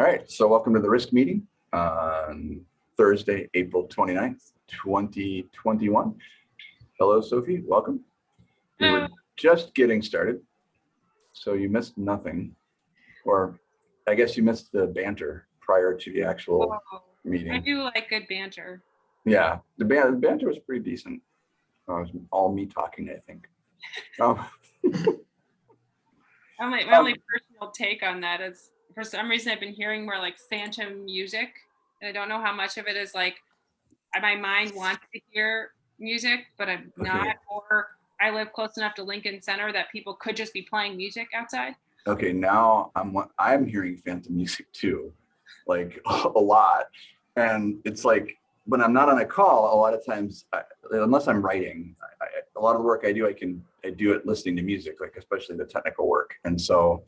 All right, so welcome to the risk meeting on Thursday, April 29th, 2021. Hello, Sophie, welcome. We were just getting started, so you missed nothing. Or I guess you missed the banter prior to the actual Oh, I do like good banter. Yeah, the ban- the banter was pretty decent. Uh, It was all me talking, I think. Um, Only, my Um, only personal take on that is, for some reason, I've been hearing more like phantom music. And I don't know how much of it is like, uh, my mind wants to hear music, but I'm Okay. not. Or I live close enough to Lincoln Center that people could just be playing music outside. Okay, now I'm I'm hearing phantom music too, like a lot, and it's like when I'm not on a call, a lot of times, I, unless I'm writing, I, I, a lot of the work I do, I can I do it listening to music, like especially the technical work, and so.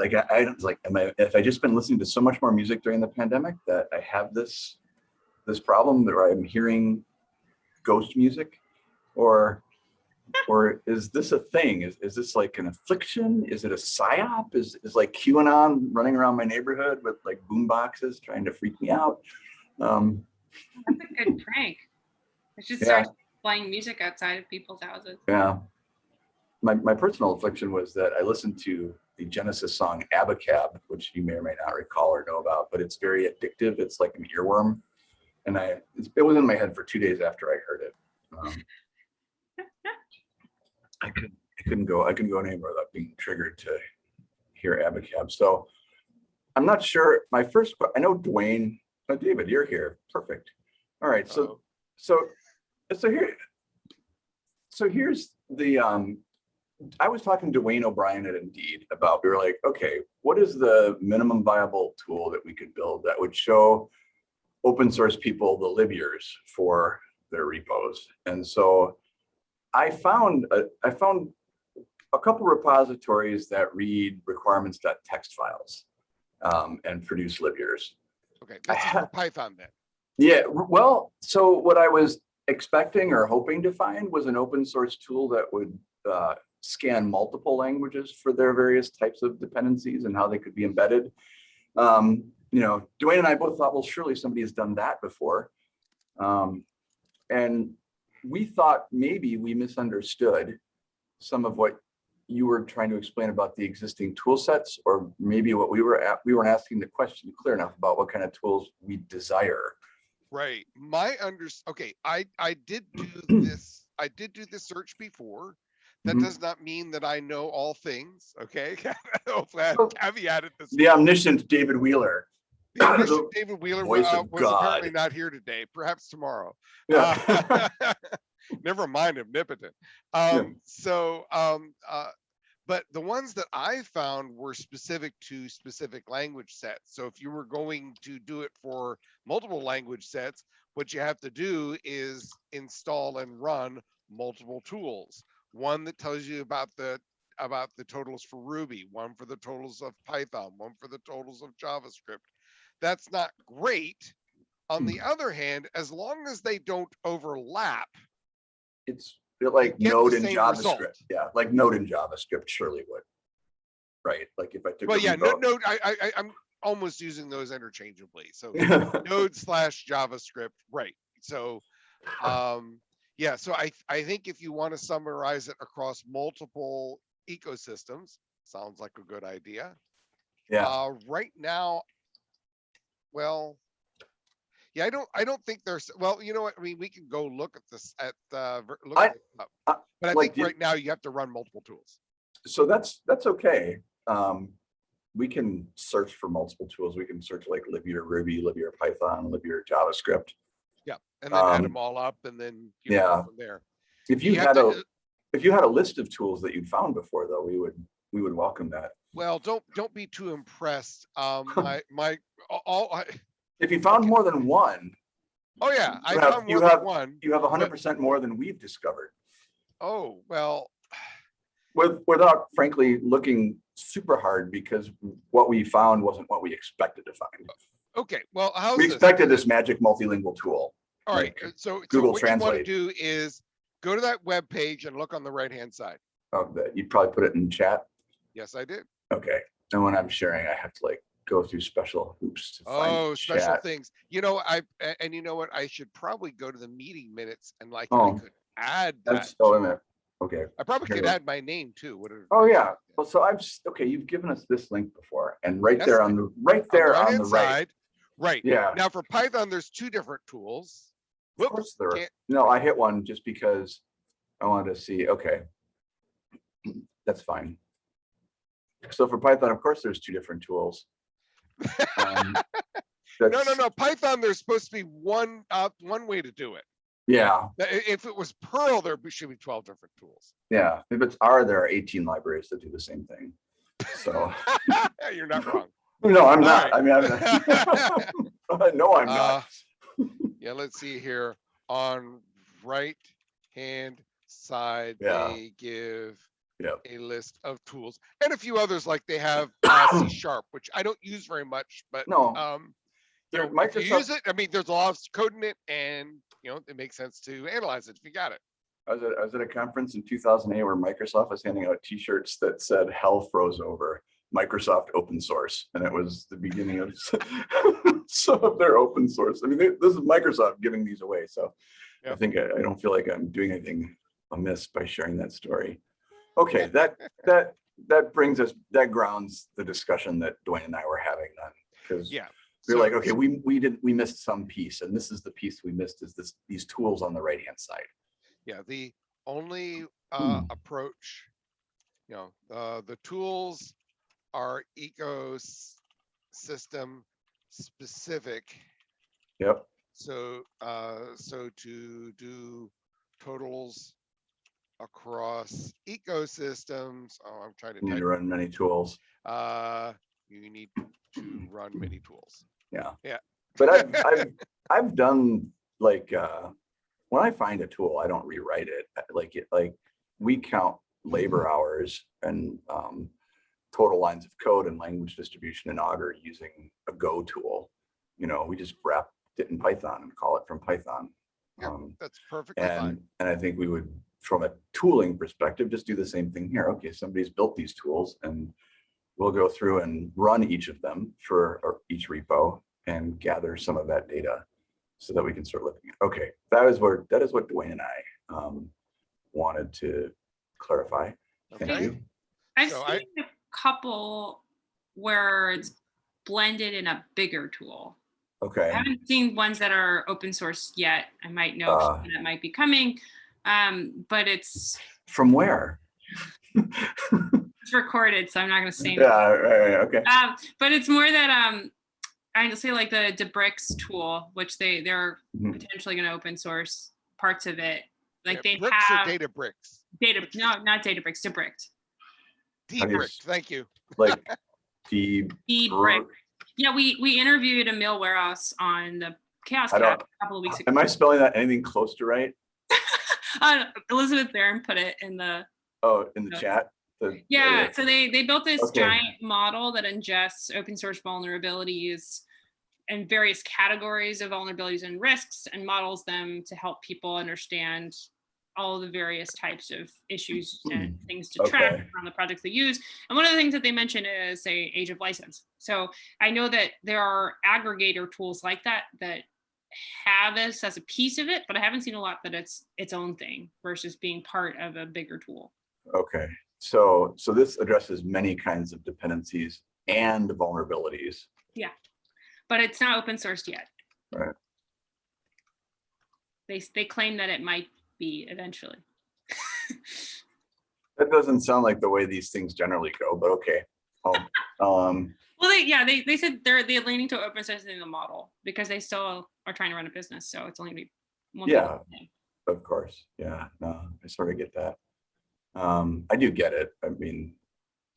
Like I, I was like, am I, if I just been listening to so much more music during the pandemic that I have this, this problem that I'm hearing ghost music, or or is this a thing? Is, is this like an affliction? Is it a psyop? Is, is like QAnon running around my neighborhood with like boom boxes trying to freak me out? Um, That's a good prank. I should Yeah. start playing music outside of people's houses. yeah. My, my personal affliction was that I listened to the Genesis song Abacab, which you may or may not recall or know about, but it's very addictive. It's like an earworm. And I, it's- it was in my head for two days after I heard it. Um, I couldn't, I couldn't go, I couldn't go anywhere without being triggered to hear Abacab. So I'm not sure. My first, I know Duane, oh, David, you're here. Perfect. All right. So, Uh-oh. so, so here, so here's the, um, I was talking to Duane O'Brien at Indeed about, we were like, okay, what is the minimum viable tool that we could build that would show open source people the libyears for their repos? And so I found, a- I found a couple repositories that read requirements.txt files um, and produce libyears. Okay, I this is ha- for Python then. Yeah, well, so what I was expecting or hoping to find was an open source tool that would uh, scan multiple languages for their various types of dependencies and how they could be embedded. Um, you know, Duane and I both thought, well, surely somebody has done that before. Um, and we thought maybe we misunderstood some of what you were trying to explain about the existing tool sets, or maybe what we were at, we weren't asking the question clear enough about what kind of tools we desire. Right, my under, okay, I, I did do this, I did do this search before. That Mhm. does not mean that I know all things, okay? Hopefully I caveated this. The omniscient David Wheeler. The omniscient the David Wheeler voice uh, was apparently not here today, perhaps tomorrow. Yeah. Uh, Never mind omnipotent. Um, so, um, uh, but the ones that I found were specific to specific language sets. So if you were going to do it for multiple language sets, what you have to do is install and run multiple tools. One that tells you about the about the totals for Ruby, one for the totals of Python, one for the totals of JavaScript. That's not great. On the other hand, as long as they don't overlap, It's like Node in JavaScript. result. Yeah, like Node in JavaScript surely would. Right, like if I took. well, yeah, no, repo- no, I, I, I'm almost using those interchangeably. So no. Node slash JavaScript, right? So, um, yeah, so I, I think if you want to summarize it across multiple ecosystems, sounds like a good idea. Yeah, Uh, right now, well, yeah, I don't, I don't think there's, well, you know what, I mean, we can go look at this, at, uh, ver- look I- at up. I- But I like think you- right now you have to run multiple tools. so that's, that's okay. Um, we can search for multiple tools. We can search like libyear Ruby, libyear Python, libyear JavaScript. And then add Um, them all up and then, yeah. from there. If you You had to, a, if you had a list of tools that you'd found before though, we would, we would welcome that. Well, don't, don't be too impressed. Um, my, my, all, I, If you found more than one, oh yeah, I You have- found you more than have- one. you have hundred percent more than we've discovered. Oh, well, With, without frankly looking super hard because what we found wasn't what we expected to find. Okay, well, how's We expected this magic multilingual tool. All right, like so, so Google what you want to do is go to that web page and look on the right-hand side. Oh, of that, you'd probably put it in chat. Yes, I did. Okay, and when I'm sharing, I have to like go through special hoops to find Oh, special chat. things. You know, i and you know what? I should probably go to the meeting minutes and like, I Oh, could add oh, that. That's, oh, wait a to- minute. Okay. I probably here could add my name too. What are- Oh, yeah. Well, so I've, okay, you've given us this link before and right Yes, there on the, right there on the right. side, Right. Yeah, Now for Python, there's two different tools. of course there are. No, I hit one just because I wanted to see, okay. That's fine. So for Python, of course, there's two different tools. Um, No, no, no. Python, there's supposed to be one, uh, one way to do it. Yeah, If it was Perl, there should be twelve different tools. yeah. If it's R, there are 18 libraries that do the same thing. So, You're not wrong. no, I'm not. I mean, I'm, no, I'm Uh, not. Yeah, let's see here. On right hand side, Yeah. they give Yep. a list of tools and a few others like they have uh, C sharp, which I don't use very much, but No, um, you know, if you Microsoft, use it, I mean, there's a lot of code in it and, you know, it makes sense to analyze it if you got it. I was at, I was at a conference in 2008 where Microsoft was handing out t-shirts that said hell froze over Microsoft open source. And it was the beginning of some of their open source. I mean, they- this is Microsoft giving these away. So I think I, I don't feel like I'm doing anything amiss by sharing that story. Okay, that, that, that brings us, that grounds the discussion that Duane and I were having then. Because Yeah. we're So- like, okay, we, we did, we missed some piece and this is the piece we missed is this, these tools on the right-hand side. Yeah, the only uh, Hmm. approach, you know, uh, the tools are ecosystem specific. Yep. So, uh, so to do totals across ecosystems, oh, I'm trying to Need to run many tools. uh, you need to run many tools. Yeah. Yeah. But I've, I've, I've done like, uh, when I find a tool, I don't rewrite it. Like, it, like, we count labor hours and, um, total lines of code and language distribution in Augur using a Go tool. You know, we just wrap it in Python and call it from Python. Yeah. Um, That's perfectly fine. and, and I think we would, from a tooling perspective, just do the same thing here. Okay, somebody's built these tools and we'll go through and run each of them for or each repo and gather some of that data so that we can start looking at, okay, that is where, that is what Duane and I um, wanted to clarify. Thank you. I've So seen a couple words blended in a bigger tool. Okay. I haven't seen ones that are open source yet. I might know Uh. that might be coming. Um, but it's from where? it's recorded, so I'm not gonna say. anything. Yeah, right, right, okay. Um, but it's more that um, I say like the Debricked tool, which they they're Mhm. potentially going to open source parts of it. Like Yeah, they bricks have data bricks. data, no, not Databricks, Debricked, D How you thank you. Like the, Debricked. Yeah, we we interviewed Emil Wåreus on the CHAOSS I don't- a couple of weeks ago. am I spelling that anything close to right? Uh, Elizabeth Barron put it in the Oh, in the No. chat? The- Yeah, so they they built this Okay. giant model that ingests open source vulnerabilities and various categories of vulnerabilities and risks and models them to help people understand all the various types of issues and things to track Okay. on the projects they use. And one of the things that they mention is say age of license. So I know that there are aggregator tools like that that have this as a piece of it, but I haven't seen a lot that it's its own thing versus being part of a bigger tool. Okay, so, so this addresses many kinds of dependencies and vulnerabilities. Yeah. But it's not open sourced yet. Right. They, they claim that it might be eventually. That doesn't sound like the way these things generally go, but okay. Um, um, Well, they, yeah, they, they said they're, they're leaning to open sourcing the model because they still are trying to run a business. So it's only be one. Yeah. of course, yeah, no, I sort of get that. Um, I do get it. I mean,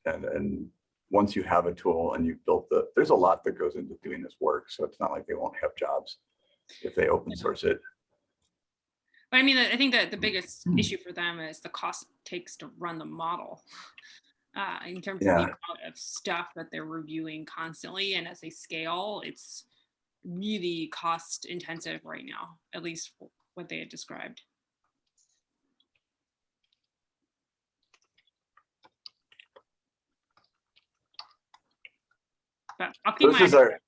and, and once you have a tool and you've built the, there's a lot that goes into doing this work, so it's not like they won't have jobs if they open source it. But I mean, I think that the biggest Hmm. issue for them is the cost it takes to run the model. Uh, in terms of the amount of stuff that they're reviewing constantly and as they scale, it's really cost intensive right now, at least what they had described. But I'll keep this my, is our,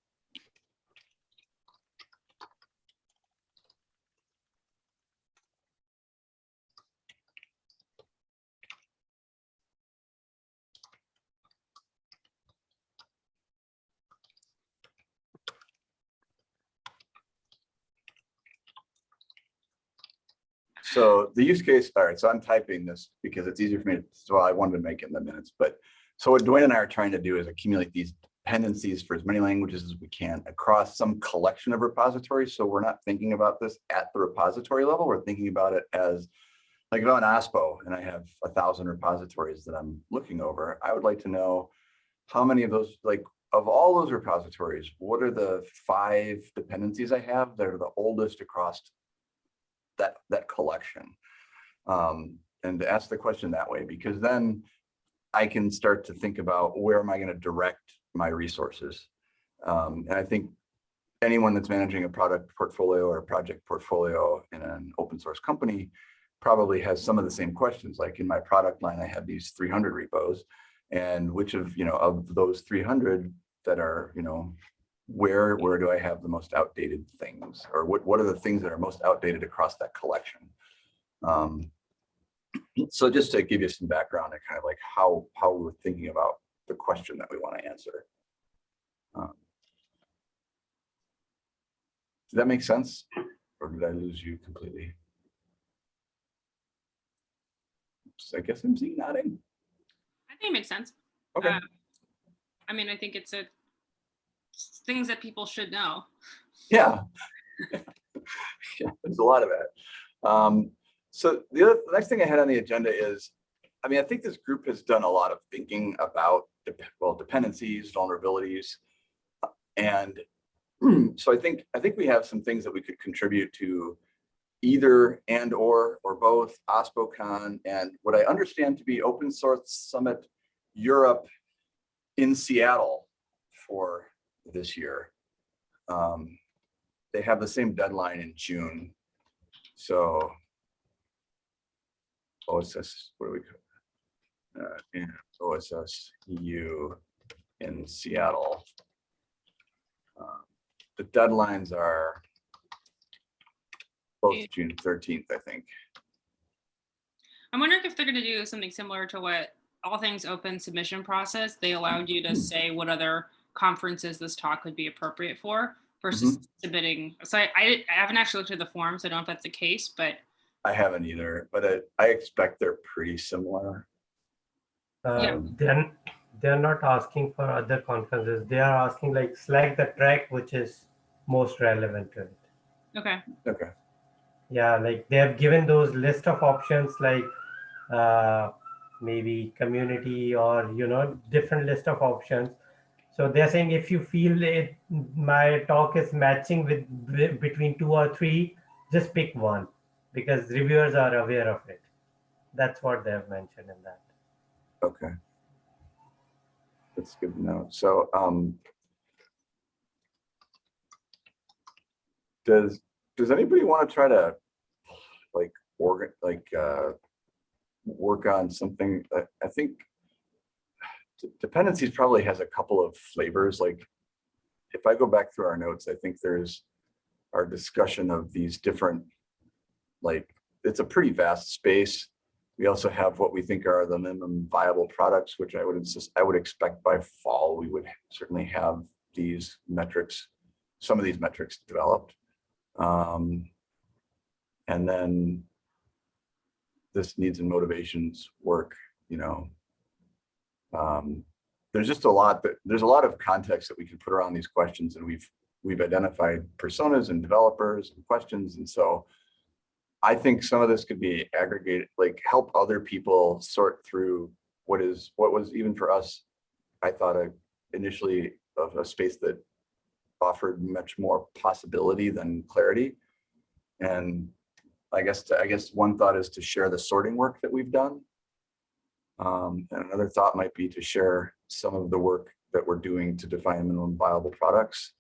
So the use case, all right, so I'm typing this because it's easier for me, to so I wanted to make it in the minutes, but so what Duane and I are trying to do is accumulate these dependencies for as many languages as we can across some collection of repositories. So we're not thinking about this at the repository level. We're thinking about it as like if I'm an OSPO and I have a thousand repositories that I'm looking over, I would like to know how many of those, like of all those repositories, what are the five dependencies I have that are the oldest across that, that collection? Um, and ask the question that way, because then I can start to think about where am I going to direct my resources? Um, and I think anyone that's managing a product portfolio or a project portfolio in an open source company probably has some of the same questions. Like in my product line, I have these 300 repos and which of, you know, of those 300 that are, you know, where, where do I have the most outdated things? Or what, what are the things that are most outdated across that collection? Um, so just to give you some background and kind of like how, how we're thinking about the question that we want to answer. Um, Does that make sense? Or did I lose you completely? So I guess I'm seeing nodding. I think it makes sense. Okay, Uh, I mean, I think it's a things that people should know. yeah. Yeah, There's a lot of that. Um, so the other, the next thing I had on the agenda is, I mean, I think this group has done a lot of thinking about, well, dependencies, vulnerabilities. And so I think, I think we have some things that we could contribute to either and or, or both OSPOCon and what I understand to be Open Source Summit Europe in Seattle for this year. Um, they have the same deadline in June. So OSS, what do we call? Uh, yeah, OSS EU in Seattle. Um, The deadlines are both June thirteenth, I think. I'm wondering if they're going to do something similar to what all things open submission process. They allowed you to say what other conferences this talk would be appropriate for versus submitting. So I, I, I haven't actually looked at the form, so I don't know if that's the case, but I haven't either, but I, I expect they're pretty similar. Yeah. Uh, Then they're not asking for other conferences. They are asking like select the track which is most relevant to it. okay. Okay, Yeah, like they have given those list of options like uh, maybe community or you know different list of options. So they're saying if you feel it, my talk is matching with between two or three, just pick one because reviewers are aware of it. That's what they have mentioned in that. okay. That's good to know. So, um, does, does anybody want to try to like, organ, like, uh, work on something, I, I think dependencies probably has a couple of flavors, like if I go back through our notes, I think there's our discussion of these different, like, it's a pretty vast space. We also have what we think are the minimum viable products, which I would insist, I would expect by fall, we would certainly have these metrics, some of these metrics developed. Um, and then this needs and motivations work, you know. Um, there's just a lot that, there's a lot of context that we can put around these questions and we've, we've identified personas and developers and questions. And so I think some of this could be aggregated, like help other people sort through what is, what was even for us, I thought initially of a space that offered much more possibility than clarity. And I guess, to- I guess one thought is to share the sorting work that we've done. Um, and another thought might be to share some of the work that we're doing to define minimum viable products.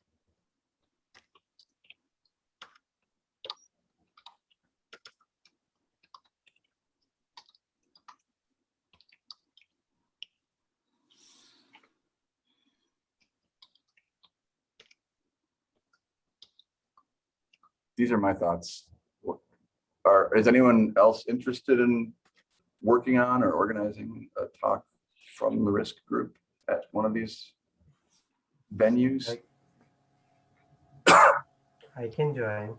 These are my thoughts. Are, is anyone else interested in working on or organizing a talk from the risk group at one of these venues? I can join.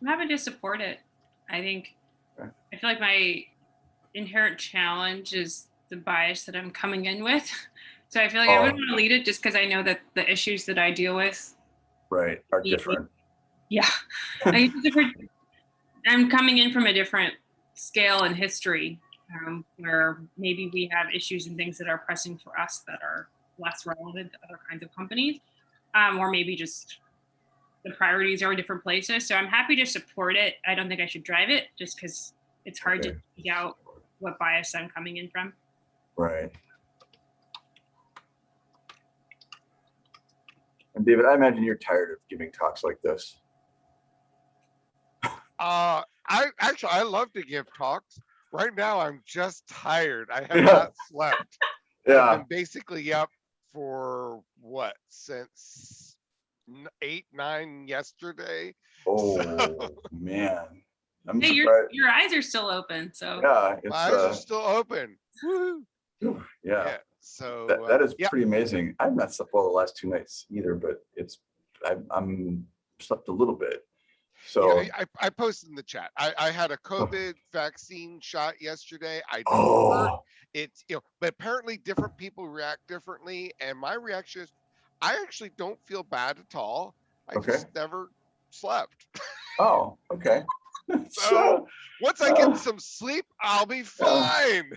I'm happy to support it. I think Okay. I feel like my inherent challenge is the bias that I'm coming in with. So I feel like I Oh. wouldn't want to lead it just because I know that the issues that I deal with, Right, are different. yeah, I think different- I'm coming in from a different scale and history um, where maybe we have issues and things that are pressing for us that are less relevant to other kinds of companies, um, or maybe just the priorities are in different places. So I'm happy to support it. I don't think I should drive it just because it's hard to Okay. figure out what bias I'm coming in from. Right. And David, I imagine you're tired of giving talks like this. Uh, I actually, I love to give talks. Right now, I'm just tired. I have Yeah. not slept. Yeah. I'm basically up for what since eight, nine yesterday. oh, man. I'm Hey, your your eyes are still open, so Yeah, it's, My eyes are uh, still open. Yeah, Yeah. So that, uh, that is yeah, pretty amazing. I've not slept well the last two nights either, but it's, I'm, I'm slept a little bit. So, yeah, I, I posted in the chat. I, I had a COVID vaccine shot yesterday. I oh, it's you know but apparently different people react differently and my reaction is i actually don't feel bad at all i Okay. just never slept oh, okay. So- once i Uh, get some sleep i'll be fine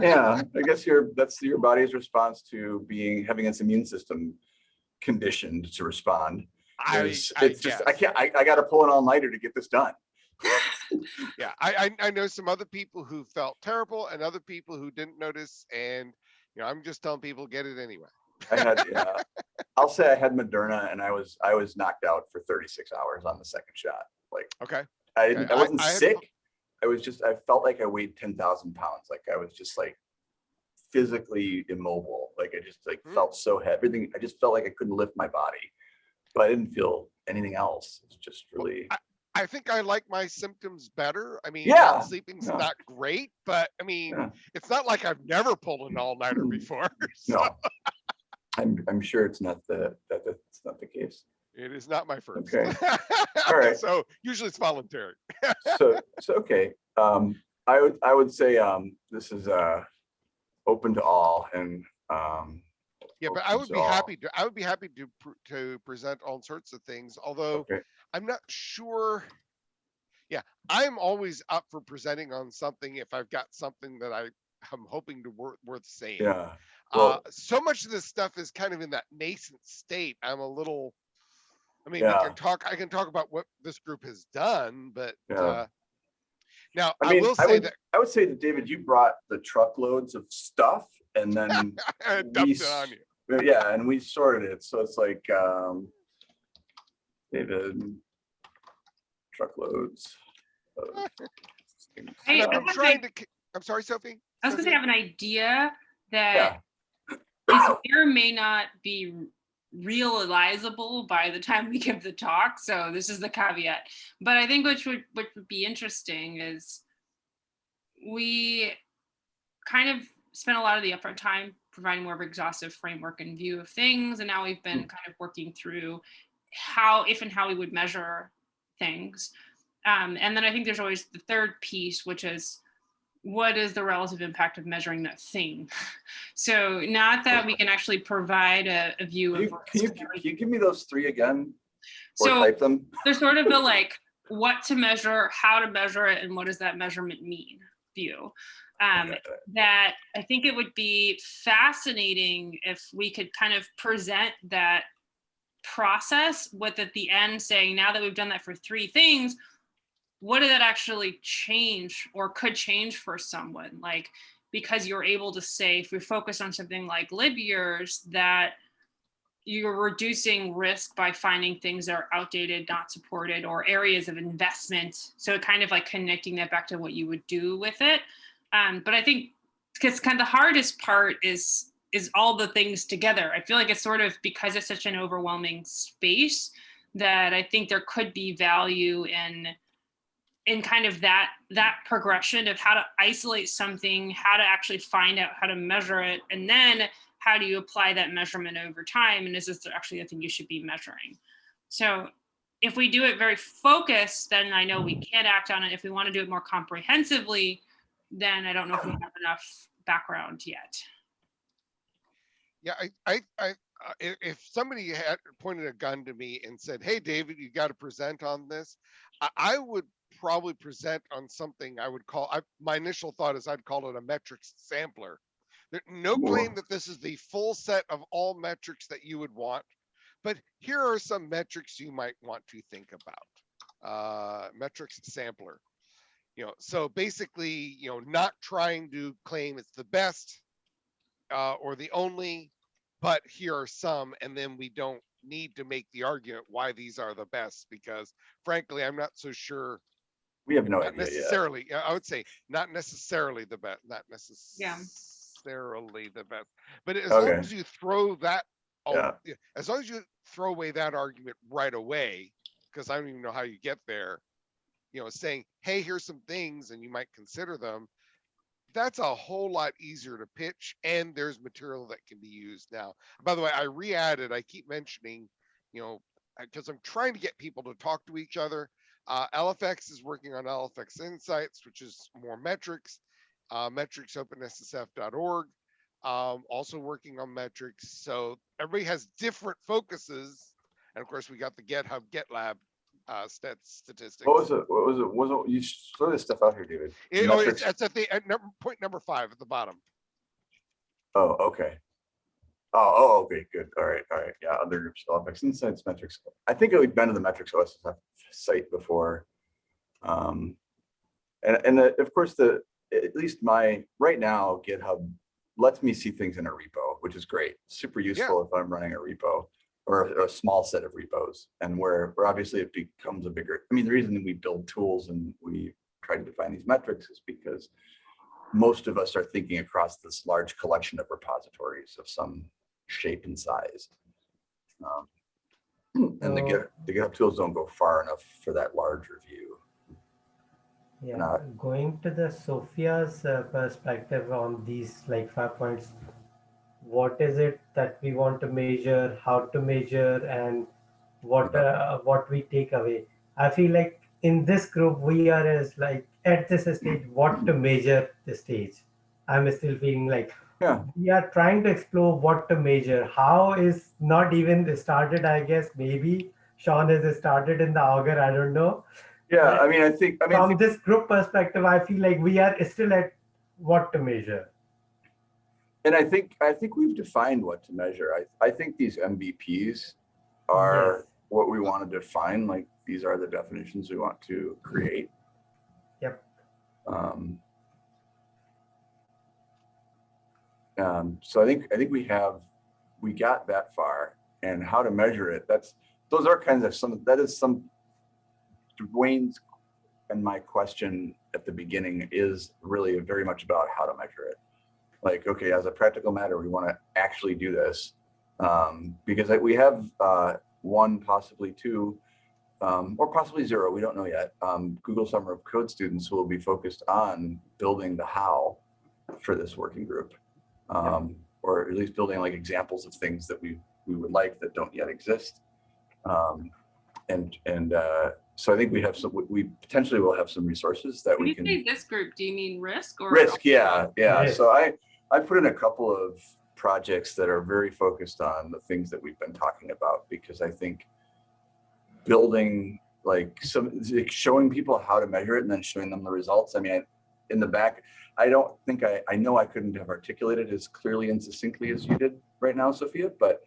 yeah, I guess your that's your body's response to being having its immune system conditioned to respond. I, It's, I just I can't I, I got to pull an all nighter to get this done. yeah I, I i know some other people who felt terrible and other people who didn't notice and you know i'm just telling people get it anyway I had yeah, I'll say I had Moderna and I was I was knocked out for 36 hours on the second shot. Like okay I Okay, didn't I I- wasn't I had- sick. I was just I felt like I weighed 10,000 pounds. Like I was just like physically immobile. Like I just like Hmm. felt so heavy. Everything I just felt like I couldn't lift my body, but I didn't feel anything else. It's just really I think I like my symptoms better. I mean, Yeah, sleeping's yeah. not great, but I mean, Yeah. it's not like I've never pulled an all-nighter Mm. before. so no. I'm I'm sure it's not the that that's not the case. It is not my first. Okay. All right. So usually it's voluntary. so so okay um i would i would say um this is uh open to all and um Yeah, but I would be happy to, I would be happy to, pr- to present all sorts of things, although okay I'm not sure. Yeah, I'm always up for presenting on something if I've got something that I am hoping to worth, worth saying. yeah Uh, well- so much of this stuff is kind of in that nascent state. I'm a little, I mean, Yeah. we can talk, I can talk about what this group has done, but, Yeah. uh, now i I mean will i would that i would say that david you brought the truckloads of stuff and then I we dumped it on s- you. yeah and we sorted it so it's like um david truckloads of things. Hey, And I've I been have trying an- to, ki- I'm sorry, Sophie? I was gonna say I have an idea yeah that is may may not be realizable by the time we give the talk. So this is the caveat. But I think which would which would be interesting is we kind of spent a lot of the upfront time providing more of an exhaustive framework and view of things. And now we've been kind of working through how, if and how we would measure things. Um, and then I think there's always the third piece, which is what is the relative impact of measuring that thing? So not that we can actually provide a, a view can of you, can you, can you give me those three again or So type them there's sort of the like what to measure, how to measure it, and what does that measurement mean view. Um, that I think it would be fascinating if we could kind of present that process with at the end saying, now that we've done that for three things, what did that actually change or could change for someone? Like, because you're able to say, if we focus on something like libyears, that you're reducing risk by finding things that are outdated, not supported, or areas of investment. So kind of like connecting that back to what you would do with it. Um, but I think because kind of the hardest part is is all the things together. I feel like it's sort of because it's such an overwhelming space that I think there could be value in in kind of that that progression of how to isolate something, how to actually find out how to measure it, and then how do you apply that measurement over time? And is this actually a thing you should be measuring? So if we do it very focused, then I know we can't act on it. If we want to do it more comprehensively, then I don't know if we have enough background yet. Yeah, I, I, I, uh, if somebody had pointed a gun to me and said, "Hey, David, you got to present on this," I, I would probably present on something I would call. I, my initial thought is I'd call it a metrics sampler. There, no claim that this is the full set of all metrics that you would want, but here are some metrics you might want to think about. Uh, metrics sampler. You know, so basically, you know, not trying to claim it's the best uh, or the only, but here are some, and then we don't need to make the argument why these are the best because frankly, I'm not so sure. We have no Not idea necessarily, yeah, I would say not necessarily the best, not necessarily Yeah. necessarily the best, but as long as you throw that, Yeah. yeah, as long as you throw away that argument right away, because I don't even know how you get there. You know, saying, hey, here's some things and you might consider them. That's a whole lot easier to pitch and there's material that can be used now. By the way, I re-added, I keep mentioning, you know, because I'm trying to get people to talk to each other. Uh, LFX is working on LFX Insights, which is more metrics, uh, metricsopenssf.org. Um, also working on metrics. So everybody has different focuses. And of course, we got the GitHub GitLab uh, stat statistics. What was it? What was it? Was it, you throw this stuff out here, David. It- oh, it's, it's at the at number, point number five at the bottom. Oh, okay. Oh, oh, okay, good. All right, all right. Yeah, other groups, LFX Insights, metrics. I think we've been to the metrics OSSF site before. Um, and, and uh, of course, the, at least my, right now, GitHub lets me see things in a repo, which is great. Super useful if I'm running a repo or a, a small set of repos and where, where obviously it becomes a bigger, I mean, the reason we build tools and we try to define these metrics is because most of us are thinking across this large collection of repositories of some shape and size. Um, And the Git, the GitHub tools don't go far enough for that larger view. Yeah, not- going to the Sophia's uh, perspective on these like five points, what is it that we want to measure, how to measure, and what uh, what we take away? I feel like in this group we are as like at this stage what to measure the stage. I'm still feeling like Yeah. we are trying to explore what to measure. How is not even started, I guess. Maybe Sean has started in the Augur, I don't know Yeah, I mean, I think, I mean, from this group perspective, I feel like we are still at what to measure. And I think, I think we've defined what to measure. I, I think these MVPs are Yes. what we want to define, like these are the definitions we want to create. Yep. Um, um, so I think, I think we have, we got that far and how to measure it. That's, those are kinds of some, that is some, Duane's and my question at the beginning is really very much about how to measure it. Like, okay, as a practical matter, we want to actually do this. Um, because we have uh, one, possibly two, um, or possibly zero, we don't know yet, um, Google Summer of Code students who will be focused on building the how for this working group. Um, or at least building like examples of things that we, we would like that don't yet exist. Um, and, and, uh, so I think we have some, we- potentially will have some resources that When we you can. say this group, do you mean risk or? Risk, yeah, yeah. So I, I put in a couple of projects that are very focused on the things that we've been talking about, because I think building like some, like showing people how to measure it and then showing them the results. I mean, I- in the back, I don't think I, I know I couldn't have articulated as clearly and succinctly as you did right now, Sophia, but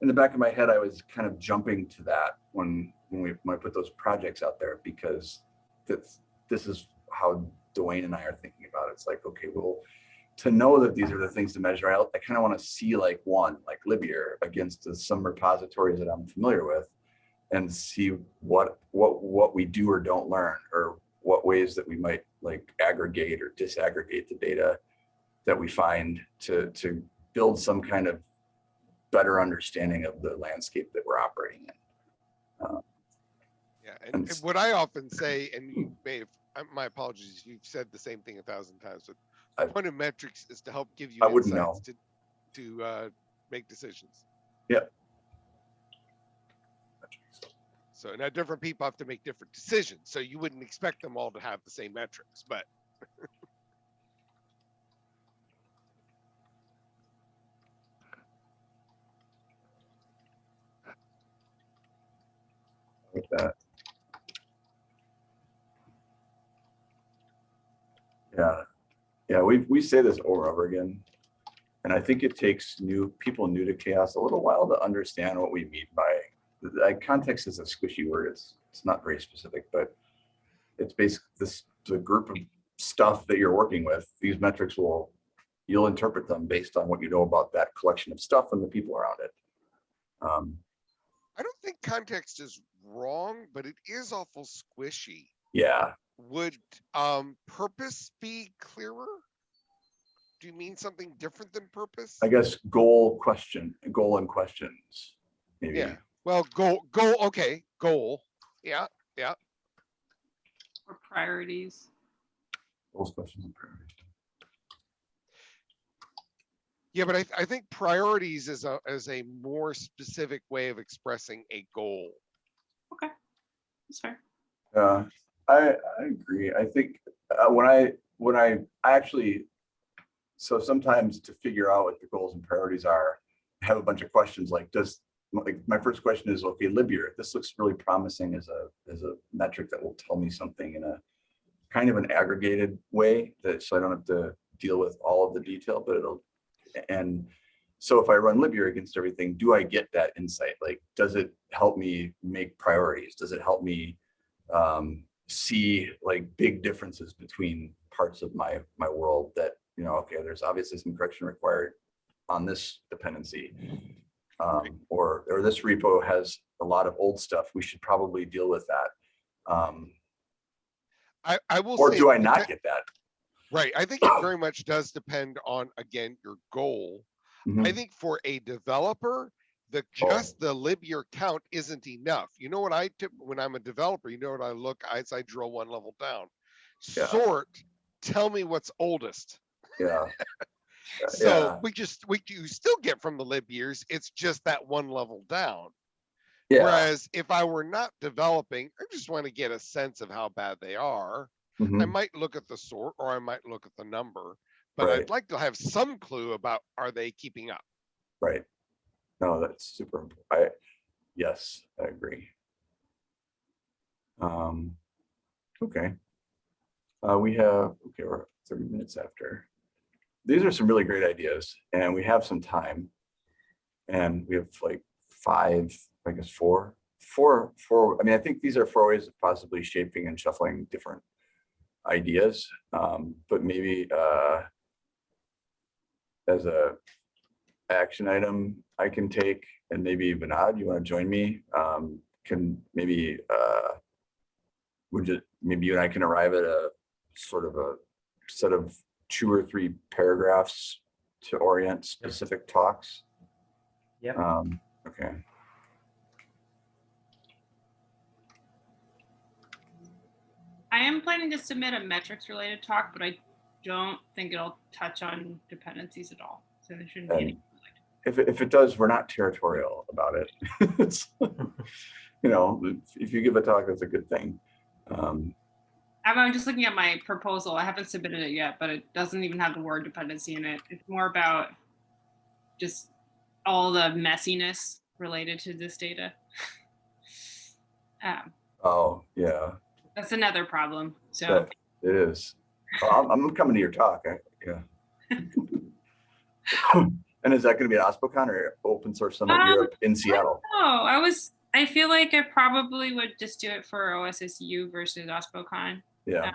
in the back of my head, I was kind of jumping to that when, when we, when I put those projects out there, because this, this is how Duane and I are thinking about it. It's like, okay, well, to know that these are the things to measure, I, I kind of want to see like one, like Libyear against some repositories that I'm familiar with and see what, what, what we do or don't learn or what ways that we might like aggregate or disaggregate the data that we find to, to build some kind of better understanding of the landscape that we're operating in. Um, Yeah, and, And and what I often say, and you may have, my apologies, you've said the same thing a thousand times, but I- the point of metrics is to help give you I wouldn't insights to, to, uh, make decisions. Yeah. So now different people have to make different decisions, so you wouldn't expect them all to have the same metrics, but with that. Yeah, yeah, we, we say this over and over again. And I think it takes new, people new to CHAOSS a little while to understand what we mean by, like, context is a squishy word. It's, it's not very specific, but it's basically this, the group of stuff that you're working with, these metrics will, you'll interpret them based on what you know about that collection of stuff and the people around it. Um, I don't think context is wrong, but it is awful squishy. yeah, Would, um, purpose be clearer? Do you mean something different than purpose? I guess goal question, goal and questions, maybe. Yeah. Well, goal, goal, okay, goal, yeah, yeah. Or priorities. Goals, questions, and priorities. yeah, but I, I think priorities is a, is a more specific way of expressing a goal. Okay, That's fair. Yeah, I, I agree. I think uh, when I, when I, I actually, so sometimes to figure out what the goals and priorities are, I have a bunch of questions like, does, like, my first question is, okay, Libyear, this looks really promising as a, as a metric that will tell me something in a kind of an aggregated way that, so I don't have to deal with all of the detail, but it'll, and so if I run Libyear against everything, do I get that insight? Like, does it help me make priorities? Does it help me um, see like big differences between parts of my, my world that, you know, okay, there's obviously some correction required on this dependency. Um, or, or this repo has a lot of old stuff. We should probably deal with that. Um, I, I will or do I not get that? Right, I think it very much does depend on, again, your goal. I Mhm. think for a developer, the Oh. just the libyear count isn't enough. You know what I tip, when I'm a developer, you know what I look, as I drill one level down. Yeah. Sort, tell me what's oldest. Yeah. So yeah. we just, we, you still get from the libyears, it's just that one level down. Yeah. Whereas if I were not developing, I just want to get a sense of how bad they are. I Mhm. might look at the sort or I might look at the number, but Right. I'd like to have some clue about, are they keeping up? Right. No, that's super, imp- I, yes, I agree. Um, okay. Uh, we have, okay, we're thirty minutes after. These are some really great ideas and we have some time. And we have like five, I guess, four, four, four, I mean, I think these are four ways of possibly shaping and shuffling different ideas. Um, but maybe, uh, as a action item I can take, and maybe Vinod, you want to join me? Um, can maybe, uh, would you, maybe you and I can arrive at a sort of a set of two or three paragraphs to orient specific talks? Yep. Um, okay, I am planning to submit a metrics related talk, but I don't think it'll touch on dependencies at all. So there shouldn't be any. If, it- if it does, we're not territorial about it. It's, You know, if- you give a talk, that's a good thing. Um, I'm, I'm just looking at my proposal. I haven't submitted it yet, but it doesn't even have the word dependency in it. It's more about just all the messiness related to this data. Um, oh, yeah. that's another problem. So That it is. Well, I'm, I'm coming to your talk. I, yeah. and is that going to be an OSPOCon or Open Source Summit Um, Europe in Seattle? Oh, I was. I feel like I probably would just do it for OSSU versus OSPOCon. Yeah. Um,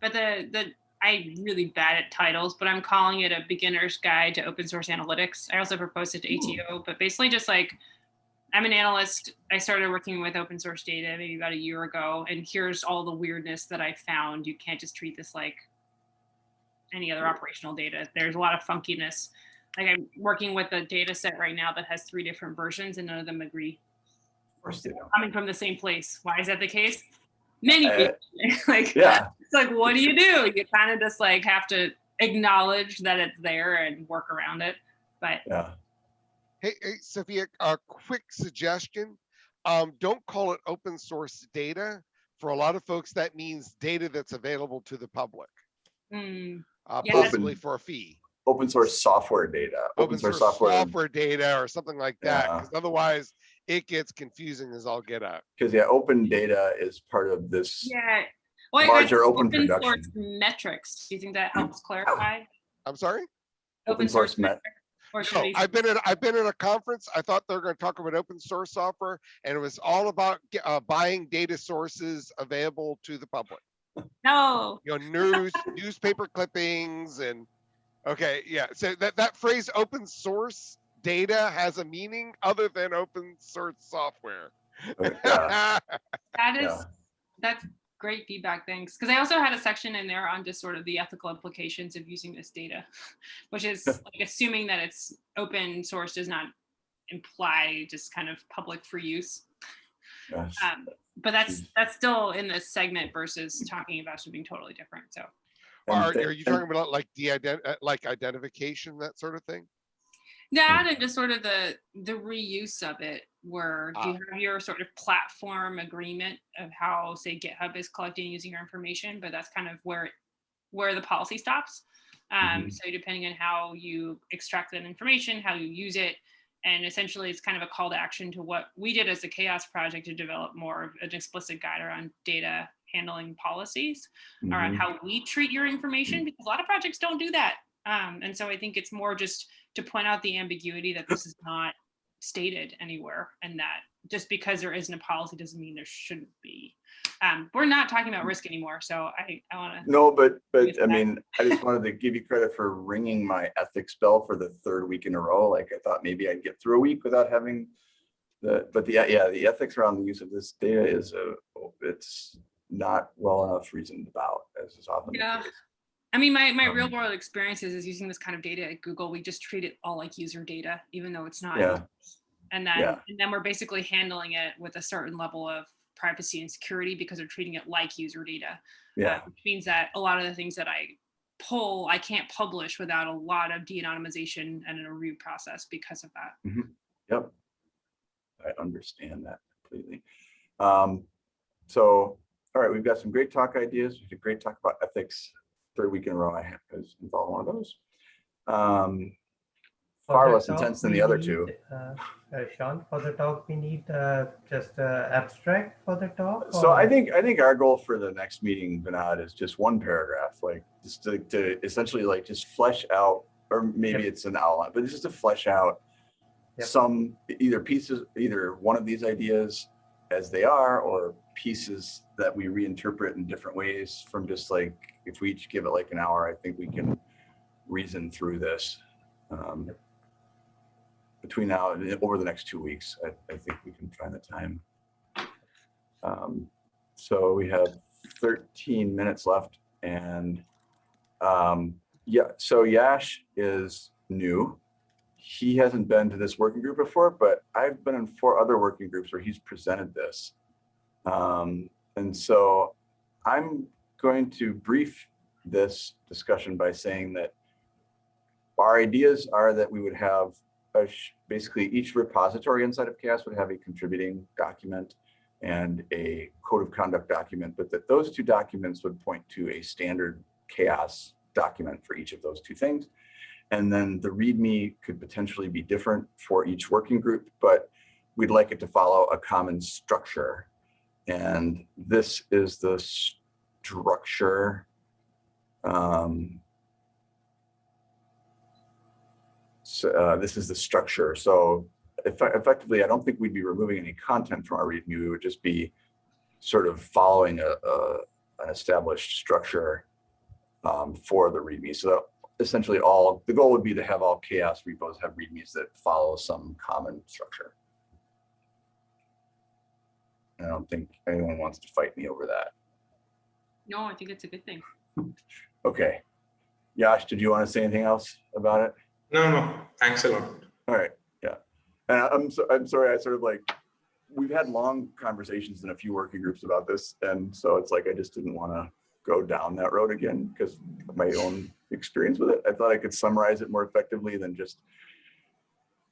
but the the I'm really bad at titles, but I'm calling it a beginner's guide to open source analytics. I also proposed it to hmm. Ooh. ATO, but basically just like I'm an analyst. I started working with open source data maybe about a year ago, and here's all the weirdness that I found. You can't just treat this like any other hmm. operational data. There's a lot of funkiness. Like I'm working with a data set right now that has three different versions and none of them agree. Of course they don't. coming from the same place. Why is that the case? Many Uh, people, like Yeah, it's like what do you do? You kind of just like have to acknowledge that it's there and work around it. But yeah. Hey, hey, Sophia, a quick suggestion. Um, don't call it open source data. For a lot of folks, that means data that's available to the public, mm, uh, Yeah. possibly for a fee. Open source software data, open source software, software data or something like that, Yeah. because otherwise it gets confusing as all get out. because yeah, open data is part of this. yeah. Well, Larger open open source production. metrics. Do you think that helps clarify? I'm sorry? Open source met- Or should No, I've been at, I've been at a conference. I thought they were gonna talk about open source software and it was all about uh, buying data sources available to the public. no. You know, news, newspaper clippings and, okay, yeah. So that, that phrase, open source data has a meaning other than open source software. uh, yeah, That is Yeah. that's great feedback. Thanks. Because I also had a section in there on just sort of the ethical implications of using this data, which is like assuming that it's open source does not imply just kind of public for use. Um, but that's that's still in this segment versus talking about something totally different. So And Are, are you talking about like the ident, uh, like identification, that sort of thing? that and just sort of the the reuse of it where do you Ah. have your sort of platform agreement of how say github is collecting and using your information but that's kind of where it- where the policy stops um, Mhm. so depending on how you extract that information how you use it and essentially it's kind of a call to action to what we did as the CHAOSS project to develop more of an explicit guide around data handling policies around Mhm. how we treat your information because a lot of projects don't do that. Um, and so I think it's more just to point out the ambiguity that this is not stated anywhere and that just because there isn't a policy doesn't mean there shouldn't be. Um, we're not talking about risk anymore. So I, I want to, No, but, but I mean, I just wanted to give you credit for ringing my ethics bell for the third week in a row. Like I thought maybe I'd get through a week without having the, but the, yeah, the ethics around the use of this data is a, it's not well enough reasoned about as is often. the Yeah. I mean, my, my real Um, world experiences is using this kind of data at Google. We just treat it all like user data, even though it's not. Yeah. And then, Yeah. and then we're basically handling it with a certain level of privacy and security because we're treating it like user data. Yeah, uh, which means that a lot of the things that I pull, I can't publish without a lot of de-anonymization and a review process because of that. yep. I understand that completely. Um, so, all right, we've got some great talk ideas. We did great talk about ethics. Third week in a row, I have- was involved in one of those. Um, far less talk, intense than the other need, two. uh, uh, Sean, for the talk, we need uh, just uh, abstract for the talk? So I think, I think our goal for the next meeting, Vinod, is just one paragraph, like just to, to essentially like just flesh out, or maybe Yep. it's an outline, but it's just to flesh out Yep. some, either pieces, either one of these ideas as they are, or pieces that we reinterpret in different ways from just like, if we each give it like an hour, I think we can reason through this. Um, Between now and over the next two weeks, I, I think we can find the time. Um, so we have 13 minutes left and um, yeah, so Yash is new. He hasn't been to this working group before, but I've been in four other working groups where he's presented this. Um, and so I'm going to brief this discussion by saying that our ideas are that we would have basically each repository inside of CHAOSS would have a contributing document and a code of conduct document, but that those two documents would point to a standard CHAOSS document for each of those two things. And then the README could potentially be different for each working group, but we'd like it to follow a common structure. And this is the structure. Um, so, uh, this is the structure. So effe- effectively, I don't think we'd be removing any content from our README. We would just be sort of following a, a an established structure um, for the README. So essentially all, the goal would be to have all CHAOSS repos have READMEs that follow some common structure. I don't think anyone wants to fight me over that. No, I think it's a good thing. Okay. Yash, did you want to say anything else about it? No, no, thanks a lot. All right, yeah. And I- I'm so, I'm sorry, I sort of like we've had long conversations in a few working groups about this. And so it's like, I just didn't want to go down that road again because of my own experience with it. I thought I could summarize it more effectively than just,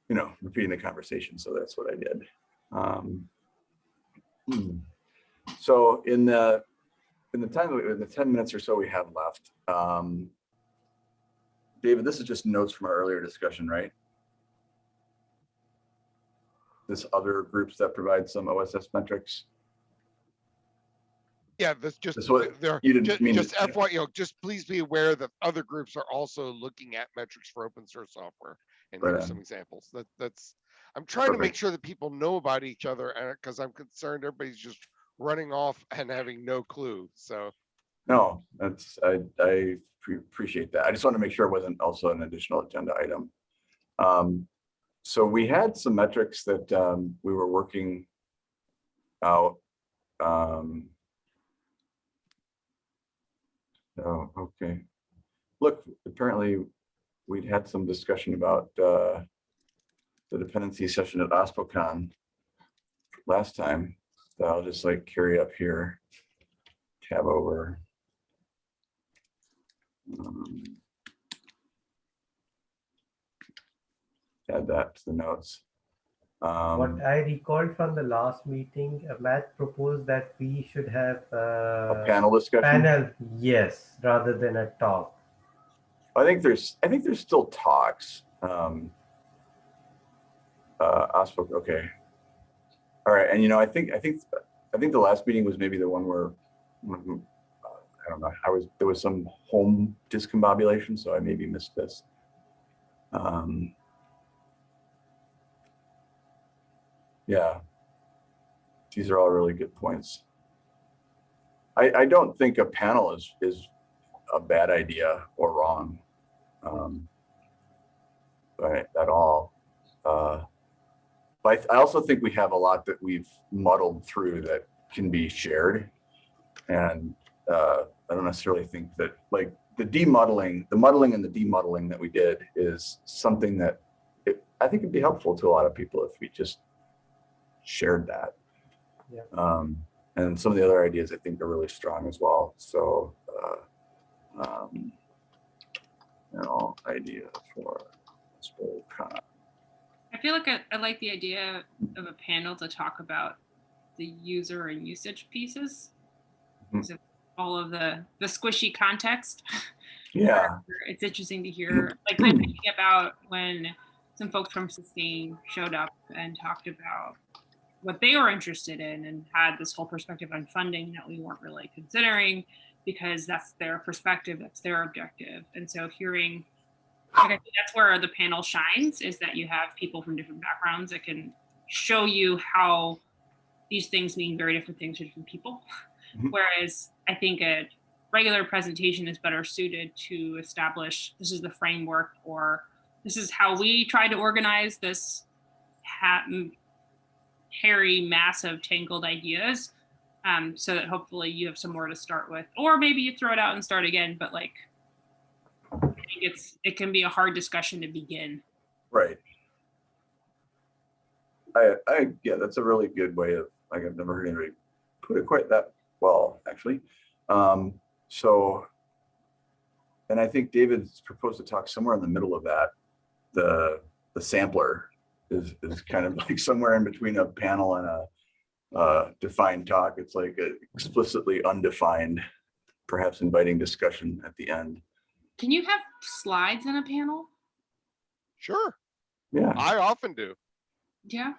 you know, repeating the conversation. So that's what I did. Um, hmm. So in the, in the time, in the 10 minutes or so we have left, um, David, this is just notes from our earlier discussion, right? This other groups that provide some OSS metrics. Yeah, that's just, That's what- there, you didn't just, mean just FY, you know, just please be aware that other groups are also looking at metrics for open source software. And Right here's on. some examples. That, that's, I'm trying to make sure that people know about each other and, cause I'm concerned everybody's just running off and having no clue. So, No, that's, I, I pre- appreciate that. I just want to make sure it wasn't also an additional agenda item. Um, so we had some metrics that, um, we were working out. Um. Oh, okay. Look, apparently we'd had some discussion about, uh, the dependency session at OSPOCon last time. So I'll just like carry up here, tab over. Um, Add that to the notes. Um, What I recalled from the last meeting, uh, Matt proposed that we should have a uh, panel discussion. panel, yes, rather than a talk. I think there's, I think there's still talks. Um, uh, okay. All right, and you know, I think, I think, I think the last meeting was maybe the one where, uh, I don't know, I was, there was some home discombobulation, so I maybe missed this. Um, yeah. These are all really good points. I, I don't think a panel is, is a bad idea or wrong. Um, at all. Uh, but I, I also think we have a lot that we've muddled through that can be shared. And uh, I don't necessarily think that like the demuddling, the muddling and the demuddling that we did is something that it, I think it'd be helpful to a lot of people if we just shared that. Yeah. Um, and some of the other ideas I think are really strong as well. So, uh, um, you know, idea for OSPOCon. I feel like I, I like the idea of a panel to talk about the user and usage pieces. Mhm. So all of the the squishy context. Yeah, It's interesting to hear, like I'm thinking about when some folks from Sustain showed up and talked about what they were interested in and had this whole perspective on funding that we weren't really considering because that's their perspective, that's their objective. And so hearing, like I think that's where the panel shines is that you have people from different backgrounds that can show you how these things mean very different things to different people. Mhm. Whereas I think a regular presentation is better suited to establish this is the framework or this is how we try to organize this ha- hairy mass of tangled ideas um, so that hopefully you have somewhere to start with or maybe you throw it out and start again but like it's it can be a hard discussion to begin right. I, I, yeah, that's a really good way of, like, I've never heard anybody put it quite that well, actually. Um, so, and I think David's proposed to talk somewhere in the middle of that. The, the sampler is, is kind of like somewhere in between a panel and a uh, defined talk. It's like explicitly undefined, perhaps inviting discussion at the end. Can you have slides in a panel sure, Yeah, I often do. yeah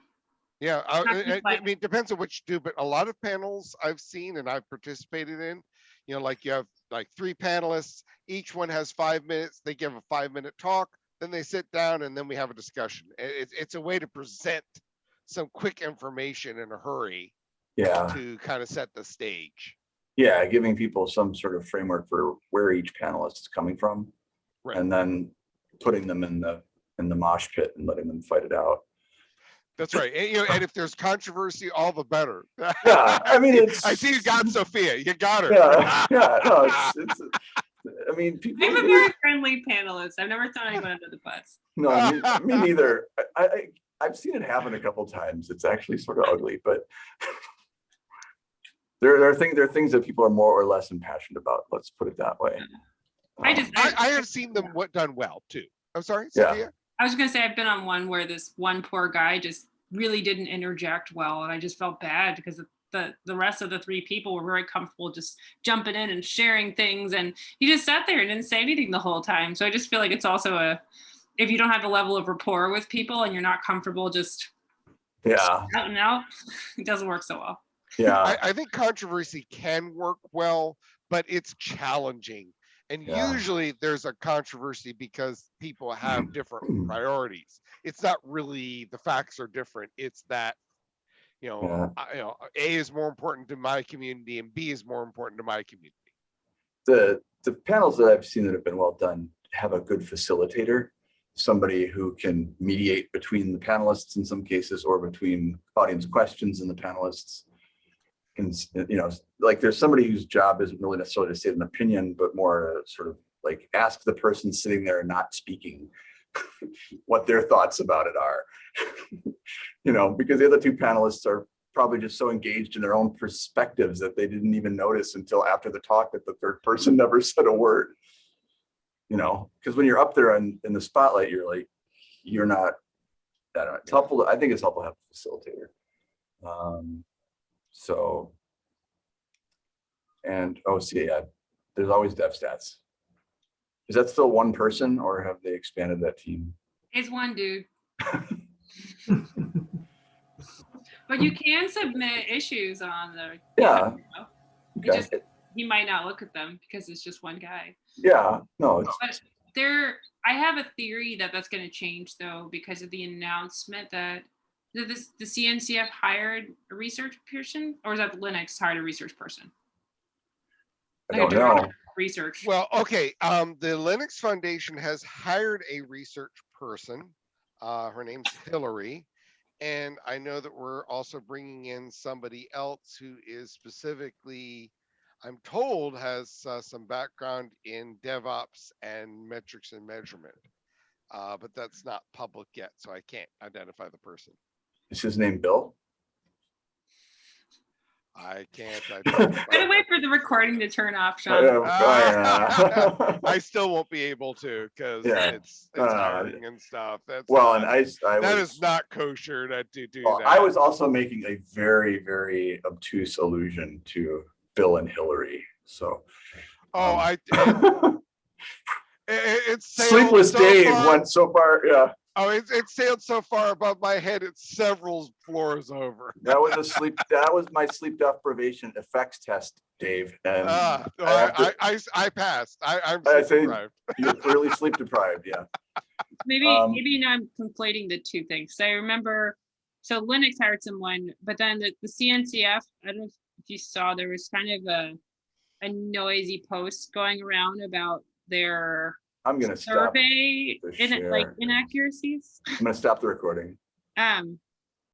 Yeah, I, I- I- I mean, it depends on what you do, but a lot of panels I've seen and I've participated in, you know, like you have like three panelists, each one has five minutes, they give a five minute talk, then they sit down and then we have a discussion. I- It's, it's a way to present some quick information in a hurry yeah. to kind of set the stage. Yeah, giving people some sort of framework for where each panelist is coming from. Right. And then putting them in the, in the mosh pit and letting them fight it out. That's right. And, you know, and if there's controversy, all the better. Yeah, I mean, it's. I see you got Sophia, you got her. Yeah, yeah, no, it's, it's, I mean, people. i'm a very friendly panelist i've never thrown anyone under the bus No, me, me neither. I, I, I've seen it happen a couple times. It's actually sort of ugly, but there, there are things, there are things that people are more or less impassioned about. Let's put it that way. I Um, just, I, I have seen them what done well too. I'm sorry, Yeah. Cynthia? I was gonna say, I've been on one where this one poor guy just really didn't interject well, and I just felt bad because the- the, the rest of the three people were very comfortable just jumping in and sharing things, and he just sat there and didn't say anything the whole time. So I just feel like it's also a, if you don't have a level of rapport with people and you're not comfortable just Yeah, out and out, it doesn't work so well. Yeah, I, I think controversy can work well, but it's challenging. And Yeah. usually there's a controversy because people have different priorities. It's not really the facts are different. It's that, you know, Yeah. I- you know, A is more important to my community and B is more important to my community. the, the panels that I've seen that have been well done have a good facilitator. Somebody who can mediate between the panelists in some cases or between audience questions and the panelists. You know, like there's somebody whose job isn't really necessarily to state an opinion, but more sort of like ask the person sitting there and not speaking what their thoughts about it are. You know, because the other two panelists are probably just so engaged in their own perspectives that they didn't even notice until after the talk that the third person never said a word. You know, because when you're up there in, in the spotlight, you're like, you're not, I don't know, it's helpful, to- I think it's helpful to have a facilitator. Um, so. And, oh, see, yeah, there's always DevStats. Is that still one person or have they expanded that team? It's one dude. But you can submit issues on the. Yeah. Okay, just, he might not look at them because it's just one guy. yeah, no, it's, But there, I have a theory that that's going to change though because of the announcement that this the CNCF hired a research person, or is that the Linux hired a research person? I Like don't know. Research. Well, okay, um, the Linux Foundation has hired a research person. Uh, her name's Hillary. And I know that we're also bringing in somebody else who is specifically, I'm told, has uh, some background in DevOps and metrics and measurement. Uh, but that's not public yet, so I can't identify the person. Is his name Bill? I can't. I Gotta identify. wait for the recording to turn off, Uh, Sean. I still won't be able to because Yeah. it's, it's Uh, hiring and stuff. That's Well, not- and I, s- I That was, is not kosher to to do well, that. I was also making a very, very obtuse allusion to Bill and Hillary, so. Oh, um, I, it, it- it's Sleepless so Dave far- went so far, yeah, Oh, it, it's sailed so far above my head, it's several floors over. that was a sleep, that was my sleep deprivation effects test, Dave, and no, I I, to- I, I, I passed. I, I'm I sleep say- deprived. you're clearly sleep deprived, yeah. Maybe Um, maybe now I'm conflating the two things. So I remember, so Linux hired someone, but then the, the CNCF, I don't know if you saw, there was kind of a a noisy post going around about their I'm gonna stop, survey the in like inaccuracies. I'm gonna stop the recording. Um,